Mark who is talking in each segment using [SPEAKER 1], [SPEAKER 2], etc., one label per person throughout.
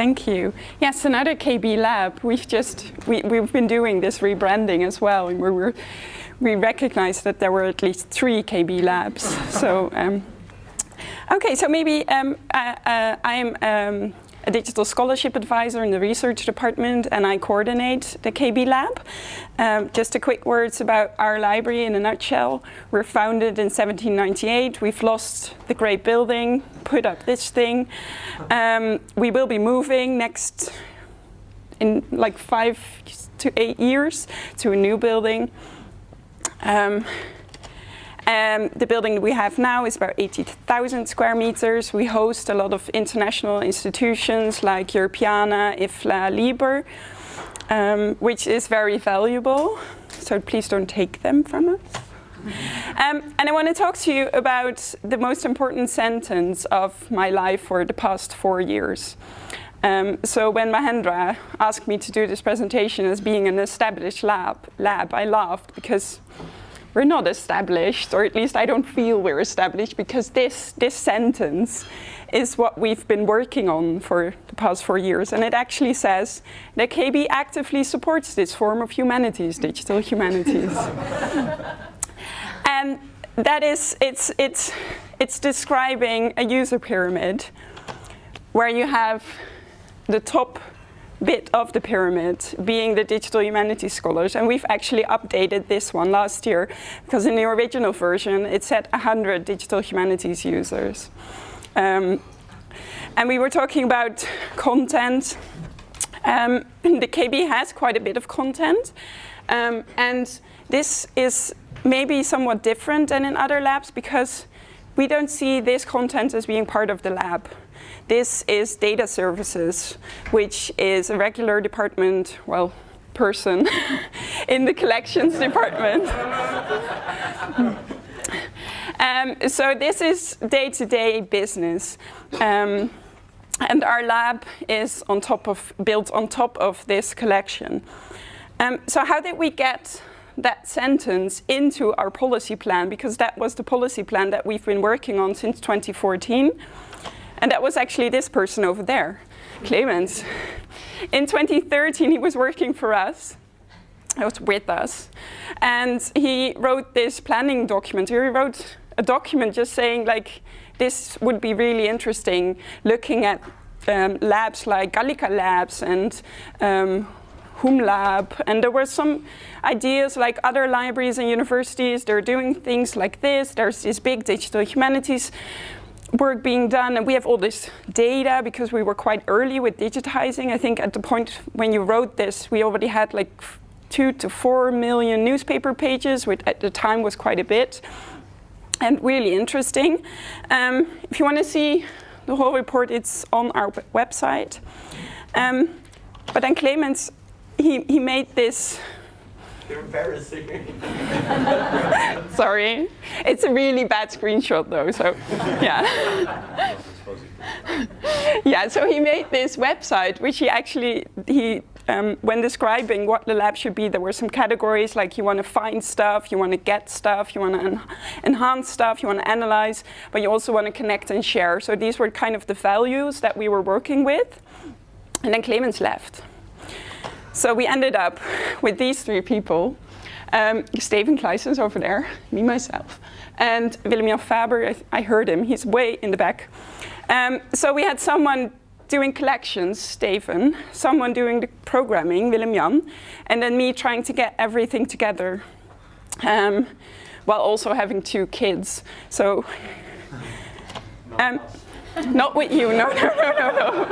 [SPEAKER 1] Thank you. Yes, another KB lab. We've just we, we've been doing this rebranding as well, and we were we recognized that there were at least three KB labs. so um, okay, so maybe um, uh, uh, I'm um, a digital scholarship advisor in the research department and I coordinate the KB lab. Um, just a quick words about our library in a nutshell. We're founded in 1798. We've lost the great building, put up this thing. Um, we will be moving next in like five to eight years to a new building. Um, um, the building we have now is about 80,000 square meters. We host a lot of international institutions like Europeana, IFLA, LIBER, um, which is very valuable. So please don't take them from us. Um, and I want to talk to you about the most important sentence of my life for the past four years. Um, so when Mahendra asked me to do this presentation as being an established lab, lab I laughed because we're not established, or at least I don't feel we're established, because this, this sentence is what we've been working on for the past four years. And it actually says that KB actively supports this form of humanities, digital humanities. and that is, it's, it's, it's describing a user pyramid where you have the top bit of the pyramid being the digital humanities scholars and we've actually updated this one last year because in the original version it said 100 digital humanities users. Um, and we were talking about content. Um, the KB has quite a bit of content um, and this is maybe somewhat different than in other labs because we don't see this content as being part of the lab. This is data services, which is a regular department, well, person in the collections department. um, so this is day-to-day -day business. Um, and our lab is on top of, built on top of this collection. Um, so how did we get that sentence into our policy plan? Because that was the policy plan that we've been working on since 2014. And that was actually this person over there, Clemens. In 2013, he was working for us. He was with us. And he wrote this planning document. He wrote a document just saying, like, this would be really interesting, looking at um, labs like Gallica Labs and um, HumLab, and there were some ideas like other libraries and universities, they're doing things like this, there's this big digital humanities work being done and we have all this data because we were quite early with digitizing. I think at the point when you wrote this, we already had like two to four million newspaper pages, which at the time was quite a bit and really interesting. Um, if you want to see the whole report, it's on our website. Um, but then Clemens, he, he made this
[SPEAKER 2] you're embarrassing.
[SPEAKER 1] Sorry. It's a really bad screenshot though, so yeah. yeah, so he made this website, which he actually, he um, when describing what the lab should be, there were some categories like you want to find stuff, you want to get stuff, you want to en enhance stuff, you want to analyze, but you also want to connect and share. So these were kind of the values that we were working with. And then Clemens left. So we ended up with these three people. Um, Steven Claeyssens over there, me, myself, and Willem-Jan Faber, I, I, heard him, he's way in the back. Um, so we had someone doing collections, Steven, someone doing the programming, Willem-Jan, and then me trying to get everything together um, while also having two kids. So, um, not with you, no, no, no, no,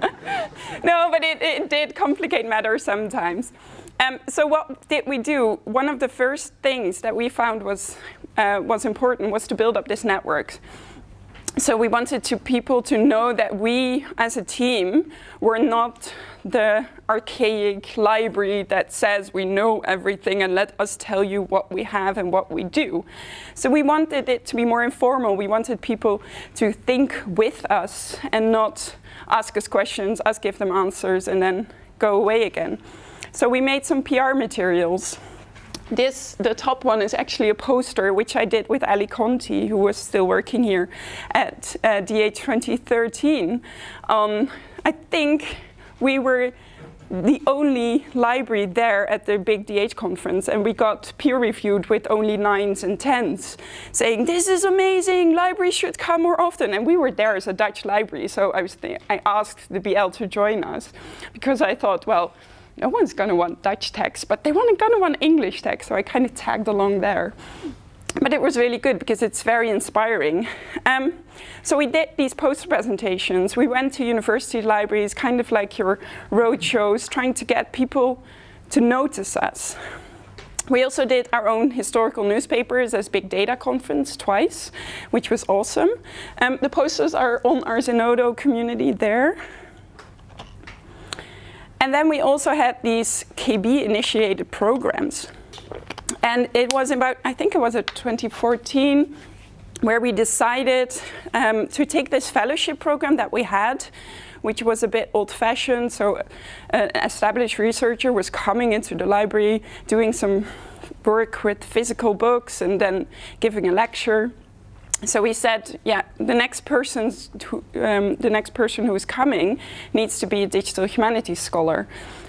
[SPEAKER 1] no. no, but it, it did complicate matters sometimes. Um, so what did we do? One of the first things that we found was, uh, was important was to build up this network. So we wanted to people to know that we, as a team, were not the archaic library that says we know everything and let us tell you what we have and what we do. So we wanted it to be more informal. We wanted people to think with us and not ask us questions, us give them answers, and then go away again. So we made some PR materials this, the top one is actually a poster which I did with Ali Conti, who was still working here at uh, DH 2013. Um, I think we were the only library there at the big DH conference and we got peer reviewed with only nines and tens saying this is amazing, libraries should come more often. And we were there as a Dutch library so I, was I asked the BL to join us because I thought well no one's going to want Dutch text but they want going to want English text so I kind of tagged along there but it was really good because it's very inspiring. Um, so we did these poster presentations. We went to university libraries, kind of like your road shows, trying to get people to notice us. We also did our own historical newspapers as Big Data Conference twice, which was awesome. Um, the posters are on our Zenodo community there. And then we also had these KB-initiated programs. And it was about, I think it was at 2014, where we decided um, to take this fellowship program that we had, which was a bit old-fashioned. So uh, an established researcher was coming into the library, doing some work with physical books, and then giving a lecture. So we said, yeah, the next person, who, um, the next person who is coming needs to be a digital humanities scholar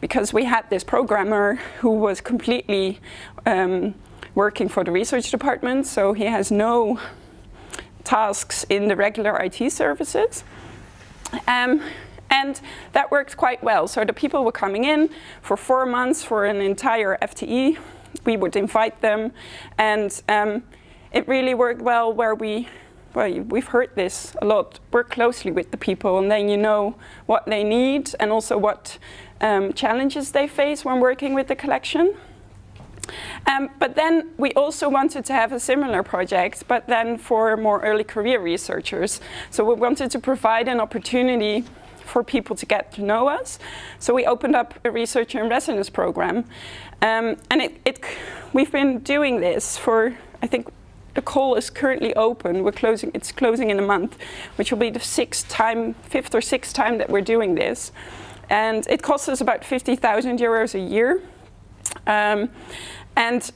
[SPEAKER 1] because we had this programmer who was completely um, working for the research department, so he has no tasks in the regular IT services. Um, and that worked quite well. So the people were coming in for four months for an entire FTE. We would invite them. And um, it really worked well where we, well, we've heard this a lot, work closely with the people and then you know what they need and also what um, challenges they face when working with the collection. Um, but then we also wanted to have a similar project, but then for more early career researchers. So we wanted to provide an opportunity for people to get to know us. So we opened up a researcher in residence program. Um, and it, it, we've been doing this for, I think, the call is currently open. We're closing, it's closing in a month, which will be the sixth time, fifth or sixth time that we're doing this. And it costs us about 50,000 euros a year. Um, and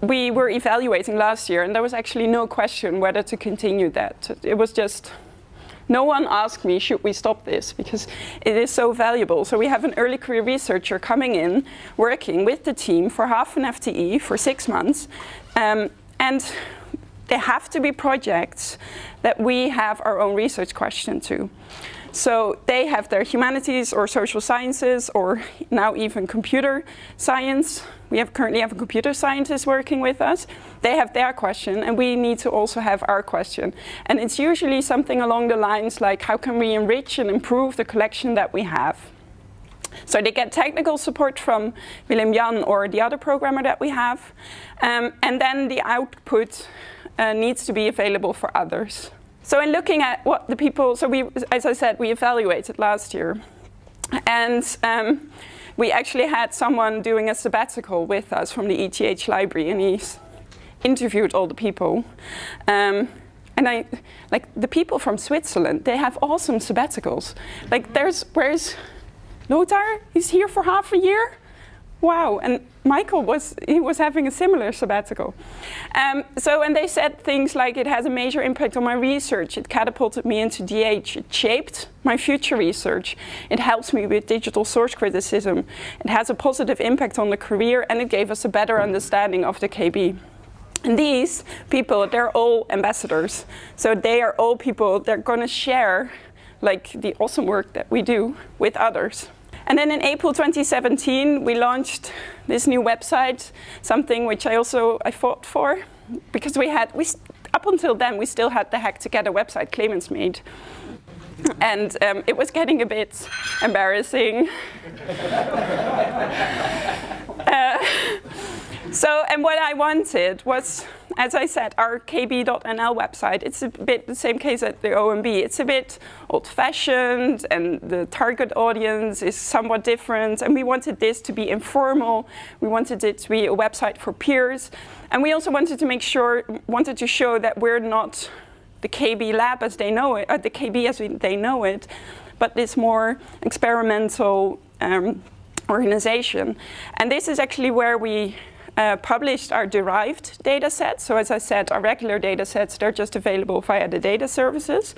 [SPEAKER 1] we were evaluating last year and there was actually no question whether to continue that. It was just, no one asked me, should we stop this? Because it is so valuable. So we have an early career researcher coming in, working with the team for half an FTE for six months. Um, and they have to be projects that we have our own research question to. So they have their humanities or social sciences or now even computer science. We have currently have a computer scientist working with us. They have their question and we need to also have our question. And it's usually something along the lines like how can we enrich and improve the collection that we have. So they get technical support from Willem Jan or the other programmer that we have. Um, and then the output uh, needs to be available for others. So in looking at what the people, so we, as I said, we evaluated last year. And um, we actually had someone doing a sabbatical with us from the ETH library and he's interviewed all the people. Um, and I, like the people from Switzerland, they have awesome sabbaticals. Like there's, where's Lothar? He's here for half a year? Wow, and Michael was, he was having a similar sabbatical. Um, so, and they said things like it has a major impact on my research, it catapulted me into DH, it shaped my future research, it helps me with digital source criticism, it has a positive impact on the career, and it gave us a better understanding of the KB. And these people, they're all ambassadors. So they are all people, they're gonna share like the awesome work that we do with others. And then in April 2017, we launched this new website, something which I also I fought for, because we had, we, up until then, we still had the Hack Together website Clemens made. And um, it was getting a bit embarrassing. uh, so, and what I wanted was as I said, our kb.nl website, it's a bit the same case at the OMB. It's a bit old-fashioned and the target audience is somewhat different and we wanted this to be informal. We wanted it to be a website for peers. And we also wanted to make sure, wanted to show that we're not the KB lab as they know it, uh, the KB as we, they know it, but this more experimental um, organization. And this is actually where we uh, published our derived data sets. So as I said, our regular data sets, they're just available via the data services.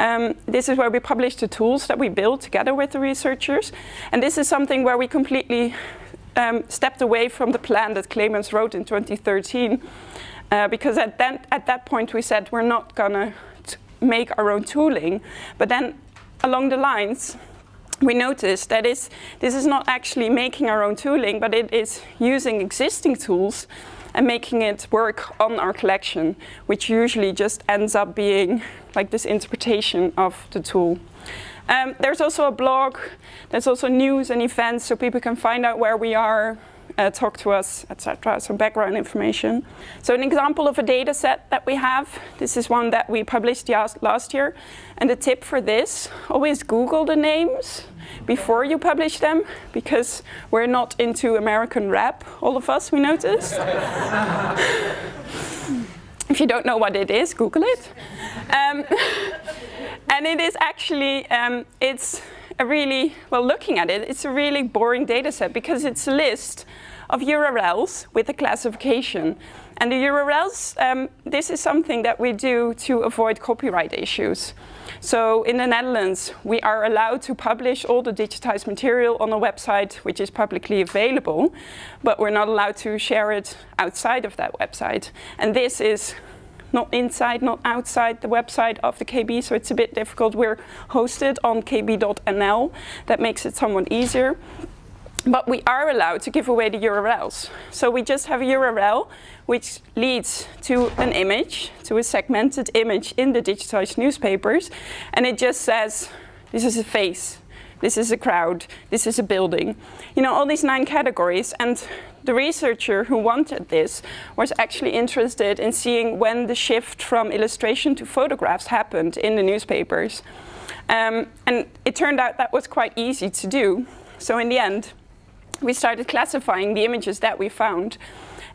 [SPEAKER 1] Um, this is where we publish the tools that we build together with the researchers. And this is something where we completely um, stepped away from the plan that Clemens wrote in 2013. Uh, because at that, at that point we said we're not gonna make our own tooling. But then along the lines, we noticed that is, this is not actually making our own tooling, but it is using existing tools and making it work on our collection, which usually just ends up being like this interpretation of the tool. Um, there's also a blog, there's also news and events so people can find out where we are, uh, talk to us, etc. Some background information. So an example of a data set that we have, this is one that we published last year. And the tip for this, always Google the names before you publish them, because we're not into American rap, all of us, we noticed. if you don't know what it is, Google it. Um, and it is actually, um, it's a really, well, looking at it, it's a really boring data set because it's a list of URLs with a classification. And the URLs, um, this is something that we do to avoid copyright issues. So in the Netherlands, we are allowed to publish all the digitized material on a website which is publicly available, but we're not allowed to share it outside of that website. And this is not inside, not outside the website of the KB, so it's a bit difficult. We're hosted on kb.nl. That makes it somewhat easier. But we are allowed to give away the URLs. So we just have a URL which leads to an image, to a segmented image in the digitized newspapers. And it just says, this is a face, this is a crowd, this is a building. You know, all these nine categories. And the researcher who wanted this was actually interested in seeing when the shift from illustration to photographs happened in the newspapers. Um, and it turned out that was quite easy to do. So in the end, we started classifying the images that we found.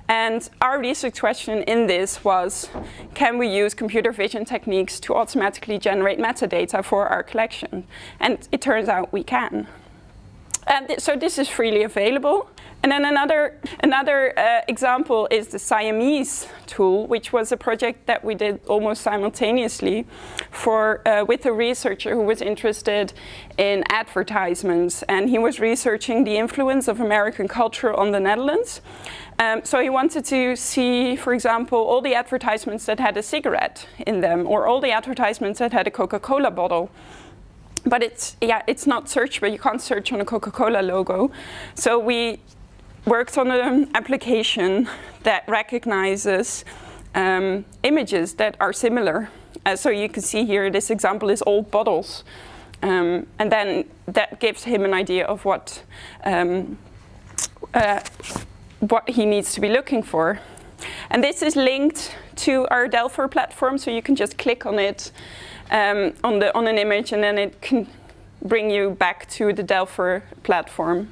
[SPEAKER 1] And our research question in this was, can we use computer vision techniques to automatically generate metadata for our collection? And it turns out we can. And th so this is freely available. And then another, another uh, example is the Siamese tool, which was a project that we did almost simultaneously for, uh, with a researcher who was interested in advertisements. And he was researching the influence of American culture on the Netherlands. Um, so he wanted to see, for example, all the advertisements that had a cigarette in them, or all the advertisements that had a Coca-Cola bottle but it's yeah it's not searchable you can't search on a coca-cola logo so we worked on an application that recognizes um, images that are similar. Uh, so you can see here, this example is old bottles. Um, and then that gives him an idea of what, um, uh, what he needs to be looking for. And this is linked to our Delpher platform, so you can just click on it um, on, the, on an image and then it can bring you back to the Delpher platform.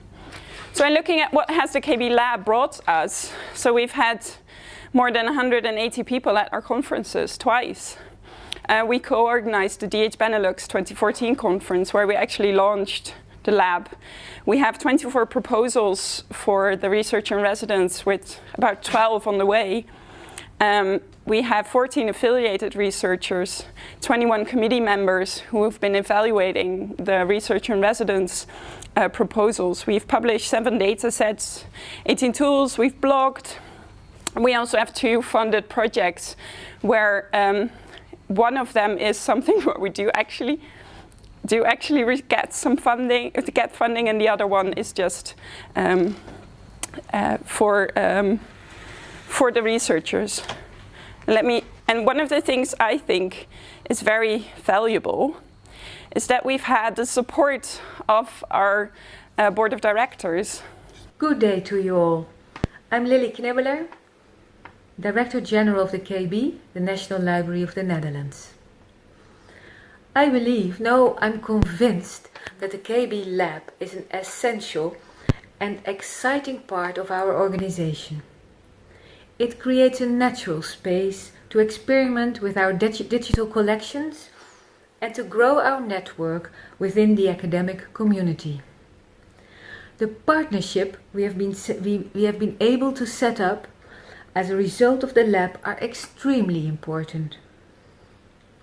[SPEAKER 1] So in looking at what has the KB lab brought us, so we've had more than 180 people at our conferences twice. Uh, we co-organized the DH Benelux 2014 conference where we actually launched the lab. We have 24 proposals for the research and residents with about 12 on the way. Um, we have 14 affiliated researchers, 21 committee members who have been evaluating the research and residence uh, proposals. We've published seven data sets, 18 tools, we've blogged. We also have two funded projects where um, one of them is something where we do actually do actually get some funding, to get funding, and the other one is just um, uh, for um, for the researchers. Let me. And one of the things I think is very valuable is that we've had the support of our uh, board of directors.
[SPEAKER 3] Good day to you all. I'm Lily Knibbeler, Director General of the KB, the National Library of the Netherlands. I believe, no, I'm convinced that the KB Lab is an essential and exciting part of our organization. It creates a natural space to experiment with our dig digital collections and to grow our network within the academic community. The partnership we have been we, we have been able to set up as a result of the lab are extremely important.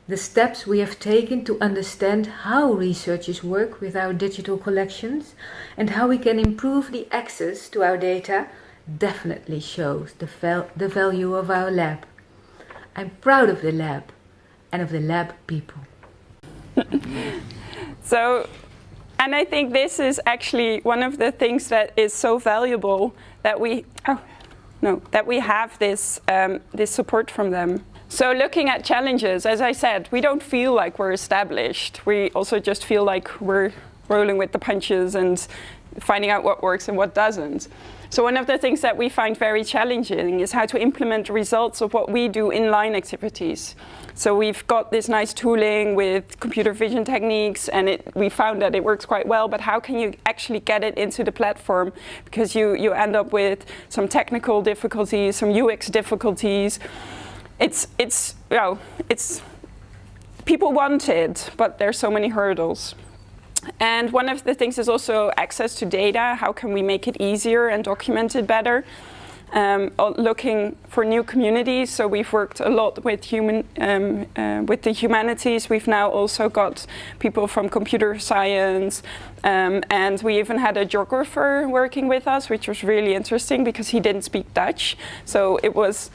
[SPEAKER 3] The steps we have taken to understand how researchers work with our digital collections and how we can improve the access to our data definitely shows the, val- the value of our lab. I'm proud of the lab and of the lab people.
[SPEAKER 1] So, and I think this is actually one of the things that is so valuable that we, oh, no, that we have this, um, this support from them. So looking at challenges, as I said, we don't feel like we're established. We also just feel like we're rolling with the punches and finding out what works and what doesn't. So one of the things that we find very challenging is how to implement the results of what we do in line activities. So we've got this nice tooling with computer vision techniques and it, we found that it works quite well, but how can you actually get it into the platform? Because you, you end up with some technical difficulties, some UX difficulties. It's, it's, you know, it's, people want it, but there's so many hurdles. And one of the things is also access to data. How can we make it easier and document it better? Um, looking for new communities. So we've worked a lot with human, um, uh, with the humanities. We've now also got people from computer science, um, and we even had a geographer working with us, which was really interesting because he didn't speak Dutch. So it was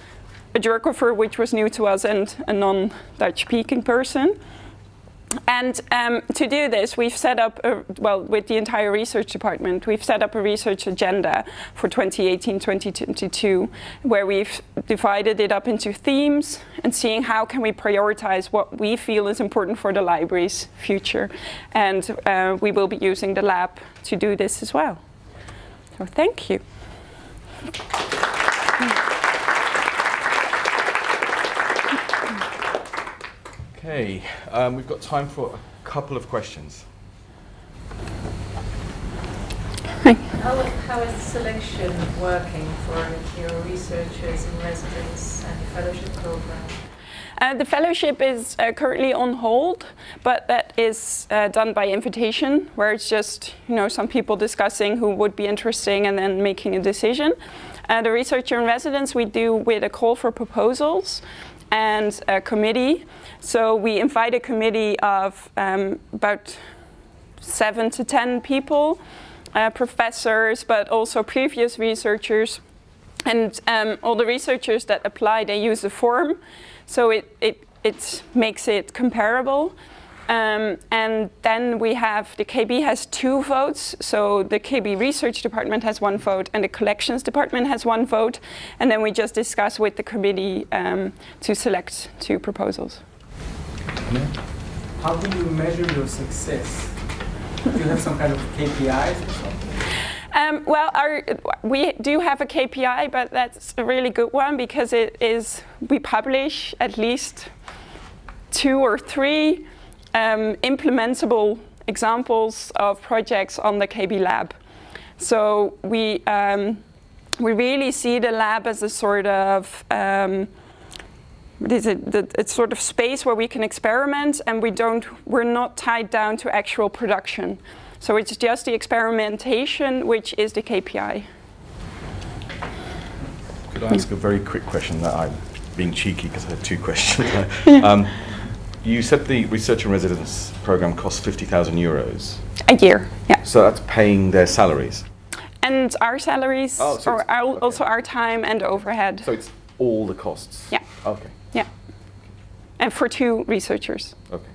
[SPEAKER 1] a geographer which was new to us and a non-Dutch speaking person. And um, to do this, we've set up, a, well, with the entire research department, we've set up a research agenda for 2018-2022, where we've divided it up into themes and seeing how can we prioritize what we feel is important for the library's future. And uh, we will be using the lab to do this as well. So thank you.
[SPEAKER 4] Okay, um, we've got time for a couple of questions.
[SPEAKER 5] How, how is selection working for your researchers in residence and fellowship program?
[SPEAKER 1] Uh, the fellowship is uh, currently on hold, but that is uh, done by invitation, where it's just you know some people discussing who would be interesting and then making a decision. Uh, the researcher in residence we do with a call for proposals and a committee. So we invite a committee of um, about seven to ten people, uh, professors, but also previous researchers. And um, all the researchers that apply, they use the form. So it, it, it makes it comparable. Um, and then we have, the KB has two votes. So the KB research department has one vote and the collections department has one vote. And then we just discuss with the committee um, to select two proposals.
[SPEAKER 2] How do you measure your success? Do you have some kind of KPIs or something?
[SPEAKER 1] Um, well, our, we do have a KPI, but that's a really good one because it is, we publish at least two or three um, implementable examples of projects on the KB lab. So we, um, we really see the lab as a sort of um, what is it? The, it's sort of space where we can experiment, and we don't. We're not tied down to actual production. So it's just the experimentation, which is the KPI.
[SPEAKER 4] Could I ask a very quick question that I'm being cheeky because I had two questions. um, you said the research and residence program costs 50,000 euros.
[SPEAKER 1] A year, yeah.
[SPEAKER 4] So that's paying their salaries.
[SPEAKER 1] And our salaries,
[SPEAKER 4] Oh, so
[SPEAKER 1] or our,
[SPEAKER 4] okay.
[SPEAKER 1] also our time and overhead.
[SPEAKER 4] So it's all the costs.
[SPEAKER 1] Yeah.
[SPEAKER 4] Okay.
[SPEAKER 1] yeah. And for two researchers.
[SPEAKER 4] Okay.